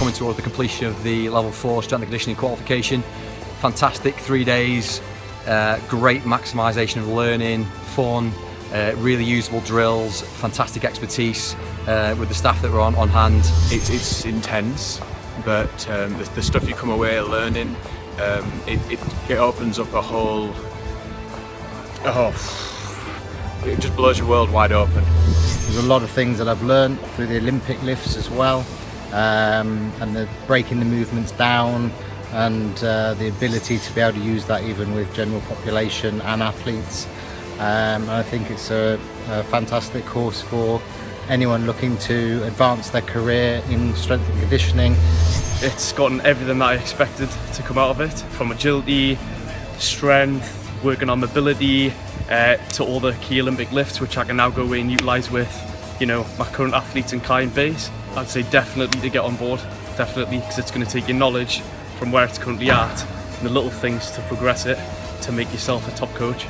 coming towards the completion of the level 4 strength and conditioning qualification. Fantastic three days, uh, great maximisation of learning, fun, uh, really usable drills, fantastic expertise uh, with the staff that were on, on hand. It's, it's intense, but um, the, the, stuff you come away learning, um, it, it, it, opens up a whole, oh, it just blows your world wide open. There's a lot of things that I've learned through the Olympic lifts as well, um, and the breaking the movements down, and uh, the ability to be able to use that even with general population and athletes. Um, I think it's a, a, fantastic course for anyone looking to advance their career in strength and conditioning. It's gotten everything that I expected to come out of it, from agility, strength, working on mobility, uh, to all the key Olympic lifts, which I can now go away and utilise with, you know, my current athletes and client base. I'd say definitely to get on board, definitely, because it's going to take your knowledge from where it's currently at and the little things to progress it to make yourself a top coach.